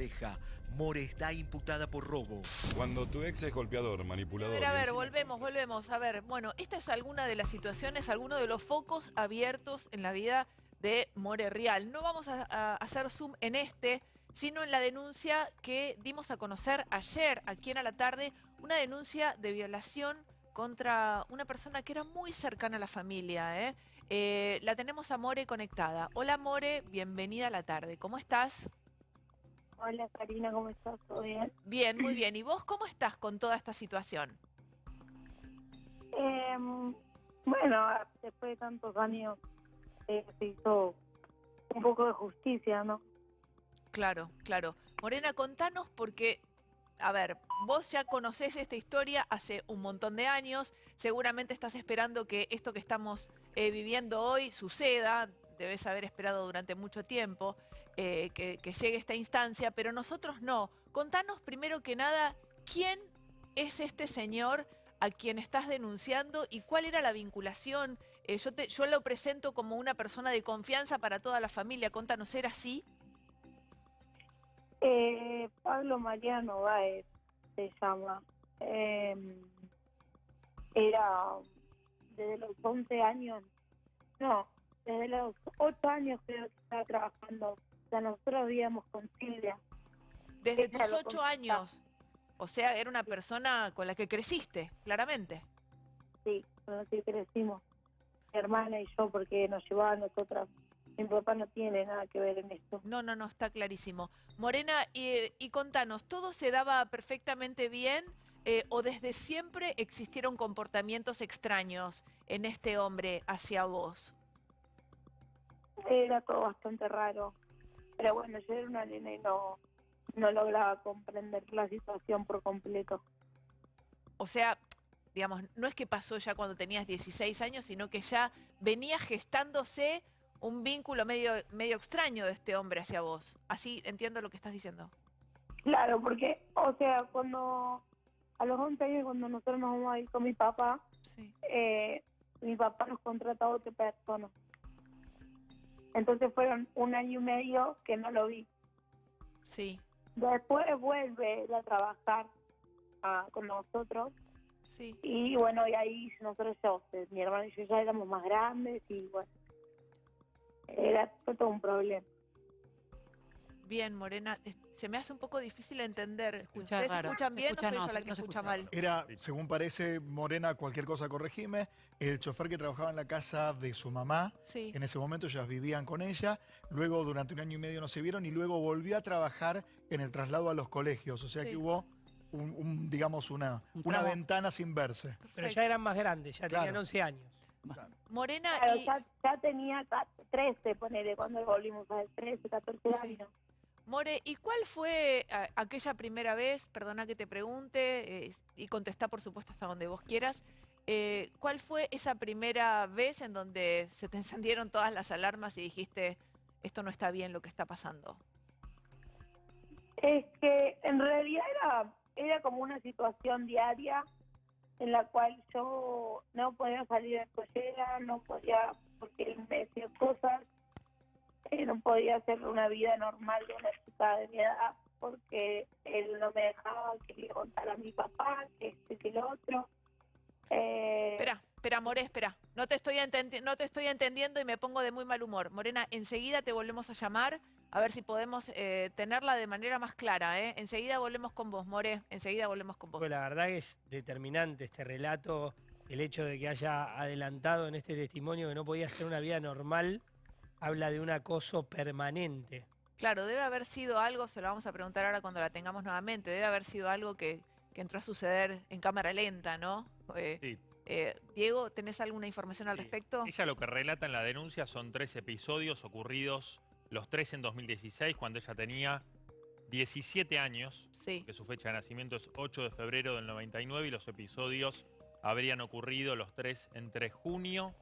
pareja. More está imputada por robo. Cuando tu ex es golpeador, A manipulador... ver, a ver, volvemos, volvemos. A ver, bueno, esta es alguna de las situaciones, alguno de los focos abiertos en la vida de More Real. No vamos a, a hacer zoom en este, sino en la denuncia que dimos a conocer ayer, aquí en a la tarde, una denuncia de violación contra una persona que era muy cercana a la familia. ¿eh? Eh, la tenemos a More conectada. Hola More, bienvenida a la tarde. ¿Cómo estás? Hola Karina, ¿cómo estás? ¿Todo bien? Bien, muy bien. ¿Y vos cómo estás con toda esta situación? Em, bueno, después de tantos años eh, se hizo un poco de justicia, ¿no? Claro, claro. Morena, contanos porque, a ver, vos ya conocés esta historia hace un montón de años, seguramente estás esperando que esto que estamos eh, viviendo hoy suceda, debes haber esperado durante mucho tiempo eh, que, que llegue esta instancia, pero nosotros no. Contanos primero que nada, ¿quién es este señor a quien estás denunciando y cuál era la vinculación? Eh, yo, te, yo lo presento como una persona de confianza para toda la familia, contanos, ¿era así? Eh, Pablo Mariano Báez se llama. Em, era desde los 11 años, no, desde los 8 años creo que estaba trabajando. Sea, nosotros vivíamos con Silvia. Desde Ella tus ocho años. O sea, era una persona con la que creciste, claramente. Sí, con lo que crecimos, mi hermana y yo, porque nos llevaba a nosotras. Mi papá no tiene nada que ver en esto. No, no, no, está clarísimo. Morena, y, y contanos, ¿todo se daba perfectamente bien eh, o desde siempre existieron comportamientos extraños en este hombre hacia vos? Era todo bastante raro. Pero bueno, yo era una nena y no, no lograba comprender la situación por completo. O sea, digamos, no es que pasó ya cuando tenías 16 años, sino que ya venía gestándose un vínculo medio, medio extraño de este hombre hacia vos. Así entiendo lo que estás diciendo. Claro, porque, o sea, cuando a los 11 años, cuando nosotros nos vamos a ir con mi papá, Sí. eh, mi papá nos contrató a otra persona. Entonces fueron un año y medio que no lo vi. Sí, Después vuelve a trabajar ah, con nosotros sí. y bueno, y ahí nosotros ya, sea, mi hermano y yo ya éramos más grandes y bueno, era todo un problema. Bien, Morena, se me hace un poco difícil entender. escucha ¿Ustedes raro. escuchan bien escucha o soy no, yo la que no escucha escucha. mal? Era, según parece, Morena, cualquier cosa corregime, el chofer que trabajaba en la casa de su mamá. Sí. En ese momento ellas vivían con ella, luego durante un año y medio no se vieron y luego volvió a trabajar en el traslado a los colegios. O sea Sí. que hubo, un, un, digamos, una, Un una ventana sin verse. Pero ya eran más grandes, ya tenían Claro. 11 años. Morena, Claro, y, ya, ya tenía ca- 13, ponele, cuando volvimos a ver, 13, 14 Sí. More, ¿y cuál fue aquella primera vez, perdona que te pregunte, y contestá por supuesto hasta donde vos quieras, eh, ¿cuál fue esa primera vez en donde se te encendieron todas las alarmas y dijiste, esto no está bien lo que está pasando? Es que en realidad era, era como una situación diaria en la cual yo no podía salir de pollera, no podía, porque él me decía cosas, eh, no podía hacer una vida normal de una chica de mi edad, porque él no me dejaba que le contara a mi papá, que este, que lo otro. Eh, Espera, espera, More, espera. No te, estoy no te estoy entendiendo y me pongo de muy mal humor. Morena, enseguida te volvemos a llamar a ver si podemos eh, tenerla de manera más clara. ¿eh? Enseguida volvemos con vos, More. Enseguida volvemos con vos. Pues la verdad que es determinante este relato, el hecho de que haya adelantado en este testimonio que no podía hacer una vida normal, habla de un acoso permanente. Claro, debe haber sido algo, se lo vamos a preguntar ahora cuando la tengamos nuevamente, debe haber sido algo que, que entró a suceder en cámara lenta, ¿no? Eh, Sí. eh, Diego, ¿tenés alguna información al Sí. respecto? Ella lo que relata en la denuncia son tres episodios ocurridos, los tres en 2016, cuando ella tenía 17 años, Sí. que su fecha de nacimiento es 8 de febrero del 99, y los episodios habrían ocurrido los tres entre junio,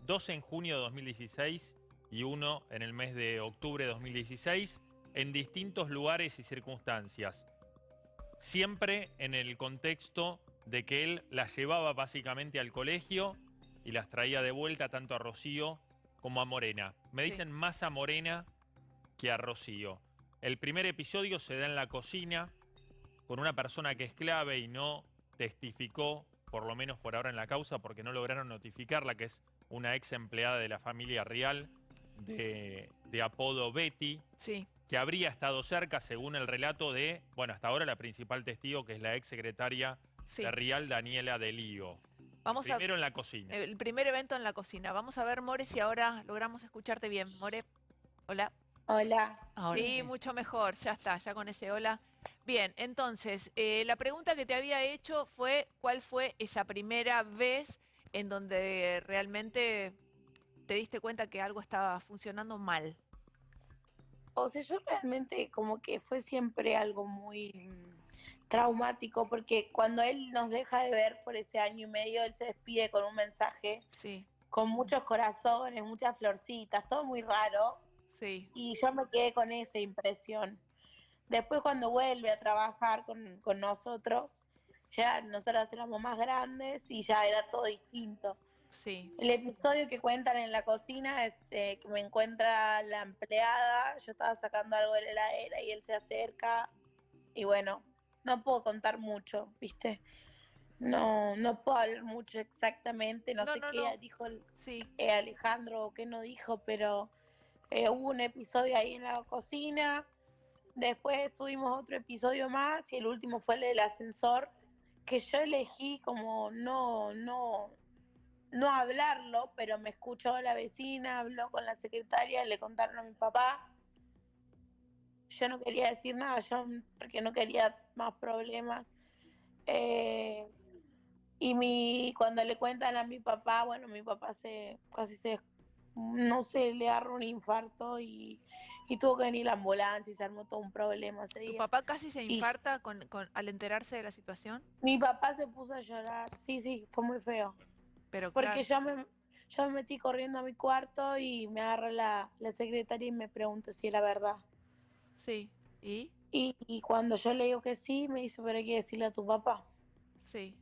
dos en junio de 2016 y uno en el mes de octubre de 2016, en distintos lugares y circunstancias. Siempre en el contexto de que él las llevaba básicamente al colegio y las traía de vuelta tanto a Rocío como a Morena. Me Sí. dicen más a Morena que a Rocío. El primer episodio se da en la cocina con una persona que es clave y no testificó, por lo menos por ahora en la causa, porque no lograron notificarla, que es una ex empleada de la familia real de, de apodo Betty, Sí, que habría estado cerca, según el relato de, bueno, hasta ahora la principal testigo, que es la ex secretaria sí. de Rial, Daniela Delío. Vamos a Primero en la cocina. el primer evento en la cocina. Vamos a ver, More, si ahora logramos escucharte bien. More, hola. Hola. Sí, mucho mejor, ya está, ya con ese hola. Bien, entonces, eh, la pregunta que te había hecho fue cuál fue esa primera vez en donde realmente te diste cuenta que algo estaba funcionando mal. O sea, yo realmente como que fue siempre algo muy mm, traumático porque cuando él nos deja de ver por ese año y medio, él se despide con un mensaje Sí, con muchos corazones, muchas florcitas, todo muy raro. sí, Y yo me quedé con esa impresión. Después cuando vuelve a trabajar con, con nosotros, ya nosotras éramos más grandes y ya era todo distinto. Sí, El episodio que cuentan en la cocina es eh, que me encuentra la empleada, yo estaba sacando algo de la heladera y él se acerca y bueno, no puedo contar mucho, ¿viste? No, no puedo hablar mucho exactamente, no, No, sé no, qué no. dijo el- sí. eh, Alejandro o qué no dijo, pero eh, hubo un episodio ahí en la cocina, después tuvimos otro episodio más y el último fue el del ascensor, que yo elegí como no, no, no hablarlo, pero me escuchó la vecina, habló con la secretaria, le contaron a mi papá. Yo no quería decir nada, yo porque no quería más problemas. Eh, y mi, cuando le cuentan a mi papá, bueno, mi papá se casi se, no sé, le agarró un infarto y, y tuvo que venir la ambulancia y se armó todo un problema ese ¿Tu día. papá casi se Y- infarta con, con- al enterarse de la situación? Mi papá se puso a llorar, sí, sí, fue muy feo. Pero Porque claro, yo me, yo me metí corriendo a mi cuarto y me agarra la, la secretaria y me pregunta si era verdad. sí, ¿y? Y, y cuando yo le digo que sí, me dice, pero hay que decirle a tu papá. Sí,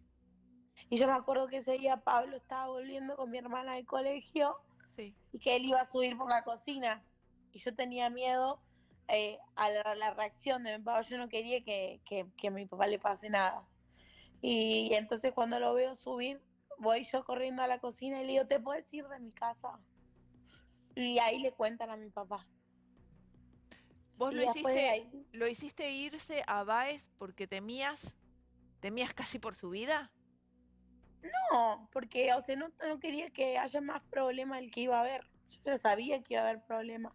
Y yo me acuerdo que ese día Pablo estaba volviendo con mi hermana del colegio sí, y que él iba a subir por la cocina. Y yo tenía miedo eh, a la, la reacción de mi papá. Yo no quería que, que- que a mi papá le pase nada. Y, entonces cuando lo veo subir, voy yo corriendo a la cocina y le digo, ¿te puedes ir de mi casa? Y ahí le cuentan a mi papá. ¿Vos Y lo hiciste, ahí- lo hiciste irse a Baez porque temías, temías casi por su vida? No, porque o sea, no, no quería que haya más problema del que iba a haber. Yo ya sabía que iba a haber problemas.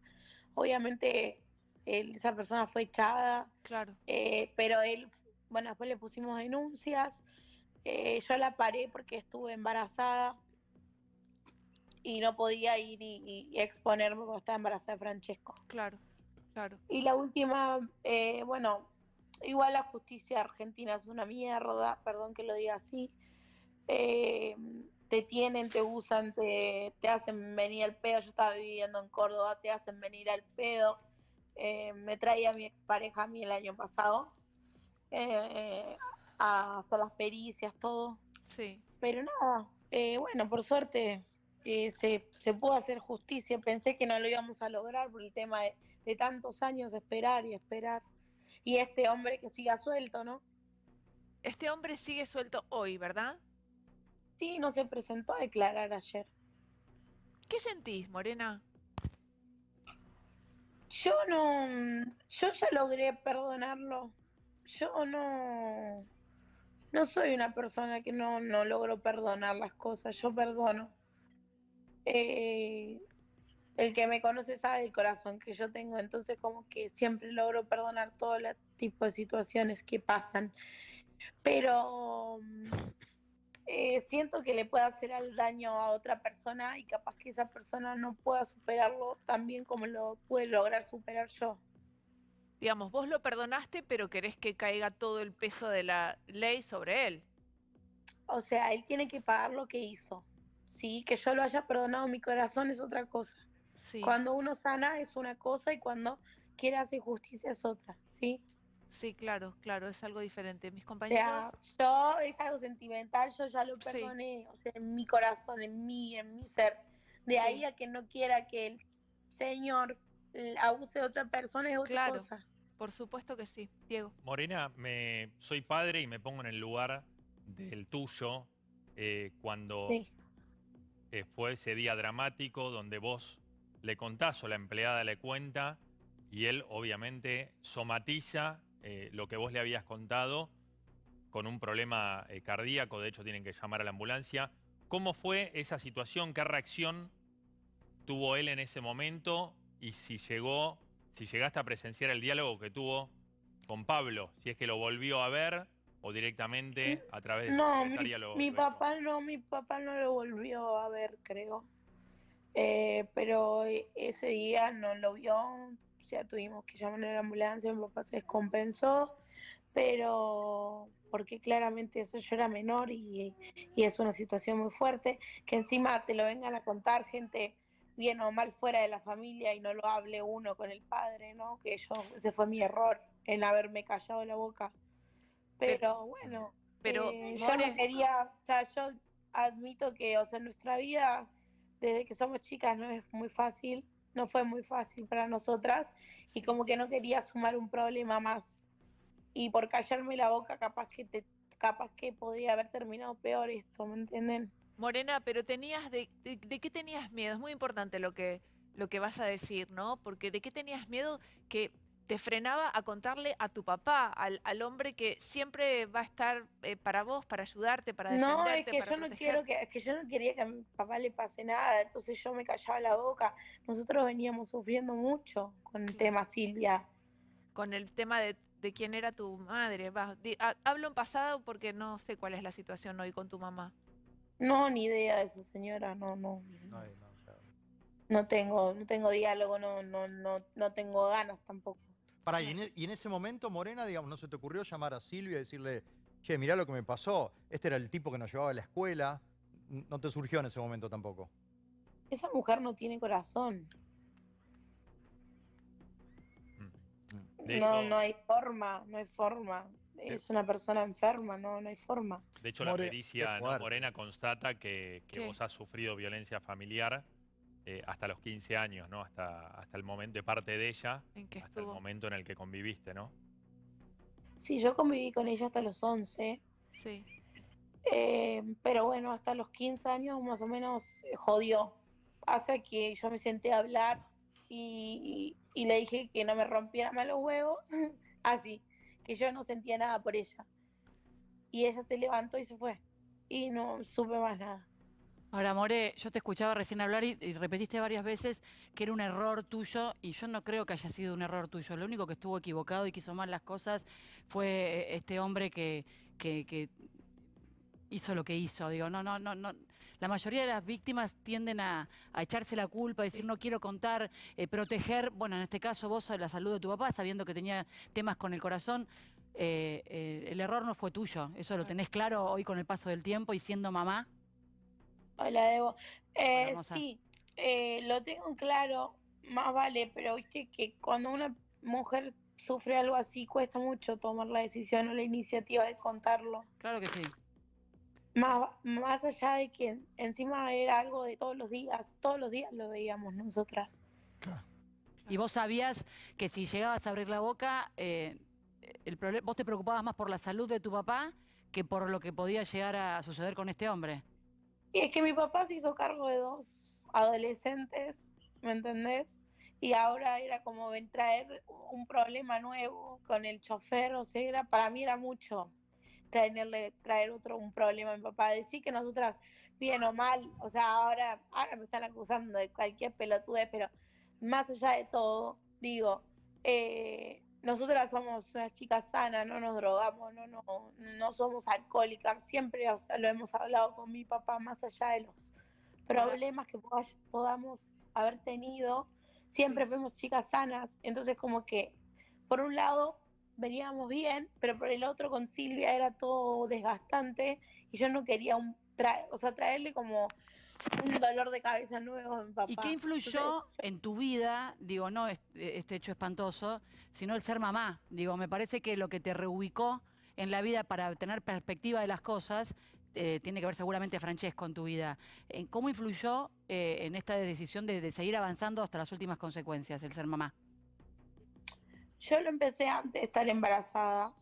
Obviamente él- esa persona fue echada, Claro, eh, pero él, bueno, después le pusimos denuncias. Eh, yo la paré porque estuve embarazada y no podía ir y, exponerme cuando estaba embarazada de Francesco. claro, claro. Y la última, eh, bueno, igual la justicia argentina es una mierda, perdón que lo diga así. Eh, te tienen, te usan, te, te hacen venir al pedo. Yo estaba viviendo en Córdoba, te hacen venir al pedo. Eh, me traía mi expareja a mí el año pasado eh, a hacer las pericias, todo. Sí, Pero nada, eh, bueno, por suerte eh, se, se pudo hacer justicia. Pensé que no lo íbamos a lograr por el tema de, de tantos años esperar y esperar. Y este hombre que siga suelto, ¿no? este hombre sigue suelto hoy, ¿verdad? Sí, no se presentó a declarar ayer. ¿Qué sentís, Morena? Yo no, yo ya logré perdonarlo. Yo no, no soy una persona que no, no logro perdonar las cosas. Yo perdono. Eh, el que me conoce sabe el corazón que yo tengo, entonces como que siempre logro perdonar todo el tipo de situaciones que pasan. Pero mm, eh, siento que le puede hacer al daño a otra persona y capaz que esa persona no pueda superarlo tan bien como lo pude lograr superar yo. Digamos, vos lo perdonaste, pero querés que caiga todo el peso de la ley sobre él. O sea, él tiene que pagar lo que hizo. Sí, que yo lo haya perdonado mi corazón es otra cosa. Sí, Cuando uno sana es una cosa y cuando quiere hacer justicia es otra, ¿sí? sí, claro, claro, es algo diferente. Mis O compañeros, sea, yo es algo sentimental, yo ya lo Sí. perdoné, o sea, en mi corazón, en mí, en mi ser. De ahí a que no quiera que el Señor abuse de otra persona es otra Claro. cosa. Por supuesto que sí. Diego. Morena, me, soy padre y me pongo en el lugar del tuyo eh, cuando Sí. eh, fue ese día dramático donde vos le contás o la empleada le cuenta y él obviamente somatiza eh, lo que vos le habías contado con un problema eh, cardíaco, de hecho tienen que llamar a la ambulancia. ¿Cómo fue esa situación? ¿Qué reacción tuvo él en ese momento? Y si llegó, si llegaste a presenciar el diálogo que tuvo con Pablo, si es que lo volvió a ver o directamente a través de su No, mi, lo- mi lo papá no, mi papá no lo volvió a ver, creo. Eh, pero ese día no lo vio, ya tuvimos que llamar a la ambulancia, mi papá se descompensó, pero porque claramente eso yo era menor y, y es una situación muy fuerte, que encima te lo vengan a contar gente bien o mal fuera de la familia y no lo hable uno con el padre, ¿no? Que yo, ese fue mi error en haberme callado la boca. Pero bueno, Pero, eh, yo no quería, o sea, yo admito que, o sea, nuestra vida, desde que somos chicas, no es muy fácil, no fue muy fácil para nosotras, y como que no quería sumar un problema más. Y por callarme la boca, capaz que te, capaz que podría haber terminado peor esto, ¿me entienden? Morena, pero tenías de, de, de qué tenías miedo? Es muy importante lo que, lo que vas a decir, ¿no? Porque de qué tenías miedo que te frenaba a contarle a tu papá, al, al hombre que siempre va a estar eh, para vos, para ayudarte, para defenderte, No, es que para yo no quiero que, es que yo no quería que a mi papá le pase nada, entonces yo me callaba la boca. Nosotros veníamos sufriendo mucho con el tema Silvia. con el tema de, de quién era tu madre. Va, di- ha- hablo en pasado porque no sé cuál es la situación hoy con tu mamá. No, ni idea de eso, señora, no, no. No, no, No tengo, no tengo diálogo, no, no, no, no tengo ganas tampoco. Pará, y en, e- y en ese momento, Morena, digamos, ¿no se te ocurrió llamar a Silvia y decirle, che, mirá lo que me pasó? Este era el tipo que nos llevaba a la escuela. No te surgió en ese momento tampoco. Esa mujer no tiene corazón. De no, no hay forma, no hay forma. Es una persona enferma, no, no hay forma. De hecho, la More, pericia. Morena constata que, que vos has sufrido violencia familiar eh, hasta los 15 años, ¿no? Hasta, hasta el momento, de parte de ella, ¿En qué hasta el momento en el que conviviste, ¿no? Sí, yo conviví con ella hasta los 11, Sí. eh, pero bueno, hasta los 15 años más o menos eh, jodió. Hasta que yo me senté a hablar y, y le dije que no me rompiera más los huevos, así, que yo no sentía nada por ella. Y ella se levantó y se fue. Y no supe más nada. Ahora, More, yo te escuchaba recién hablar y, repetiste varias veces que era un error tuyo y yo no creo que haya sido un error tuyo. Lo único que estuvo equivocado y que hizo mal las cosas fue eh, este hombre que- que hizo lo que hizo. Digo, no, no, no, no. La mayoría de las víctimas tienden a, a echarse la culpa, a decir no quiero contar, eh, proteger, bueno, en este caso vos la salud de tu papá, sabiendo que tenía temas con el corazón. Eh, eh, el error no fue tuyo, eso lo tenés claro hoy con el paso del tiempo y siendo mamá. Hola, Debo. Eh, hermosa. sí, eh, lo tengo claro, más vale, pero viste que cuando una mujer sufre algo así, cuesta mucho tomar la decisión o la iniciativa de contarlo. Claro que sí. Más, más allá de que encima era algo de todos los días, todos los días lo veíamos nosotras. claro. Y vos sabías que si llegabas a abrir la boca, eh, el vos te preocupabas más por la salud de tu papá que por lo que podía llegar a suceder con este hombre. Y es que mi papá se hizo cargo de dos adolescentes, ¿me entendés? Y ahora era como ven traer un problema nuevo con el chofer, o sea, era, para mí era mucho traerle, traer otro un problema a mi papá. Decir que nosotras, bien o mal, o sea, ahora, ahora me están acusando de cualquier pelotudez, pero más allá de todo, digo, eh, nosotras somos unas chicas sanas, no nos drogamos, no, no, no somos alcohólicas, siempre o sea, lo hemos hablado con mi papá, más allá de los problemas que poda- podamos haber tenido, siempre fuimos chicas sanas, entonces como que por un lado veníamos bien, pero por el otro con Silvia era todo desgastante y yo no quería un tra- o sea, traerle como un dolor de cabeza nuevo a mi papá. ¿Y qué influyó Entonces, en tu vida, digo, no es- este hecho espantoso, sino el ser mamá? Digo, me parece que lo que te reubicó en la vida para tener perspectiva de las cosas eh, tiene que ver seguramente, Francesco, en tu vida. Eh, ¿Cómo influyó eh, en esta decisión de, de seguir avanzando hasta las últimas consecuencias el ser mamá? Yo lo empecé antes de estar embarazada.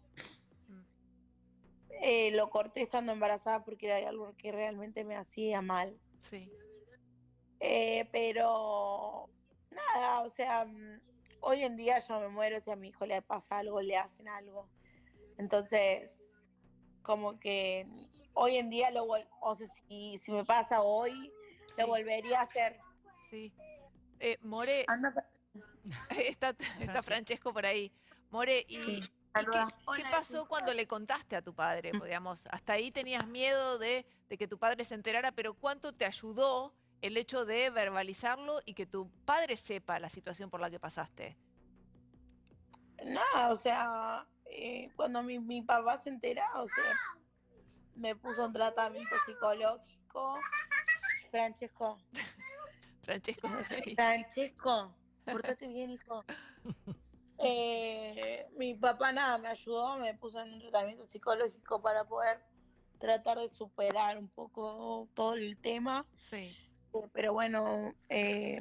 Eh, lo corté estando embarazada porque era algo que realmente me hacía mal. Sí. Eh, pero nada, o sea, hoy en día yo me muero si a mi hijo le pasa algo, le hacen algo. Entonces, como que hoy en día lo o sea, si, si me pasa hoy, Sí. lo volvería a hacer. Sí. Eh, More, Anda, está, está Francesco por ahí. More, ¿y, Sí, y qué, pasó cuando le contaste a tu padre? Digamos, hasta ahí tenías miedo de, de que tu padre se enterara, pero ¿cuánto te ayudó el hecho de verbalizarlo y que tu padre sepa la situación por la que pasaste? Nada, o sea, eh, cuando mi, mi papá se entera, o sea, me puso un tratamiento psicológico. Francesco, Francesco. Francesco, portate bien, hijo. Eh, mi papá nada, me ayudó, me puso en un tratamiento psicológico para poder tratar de superar un poco todo el tema. sí, Eh, Pero bueno, eh,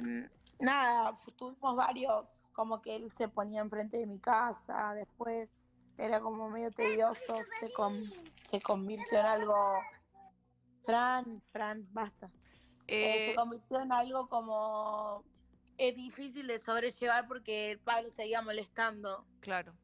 nada, tuvimos varios, como que él se ponía enfrente de mi casa, después era como medio tedioso, se, con- se convirtió en algo... Fran, Fran, basta. Eh, se convirtió en algo como... Es difícil de sobrellevar porque el Pablo seguía molestando. claro,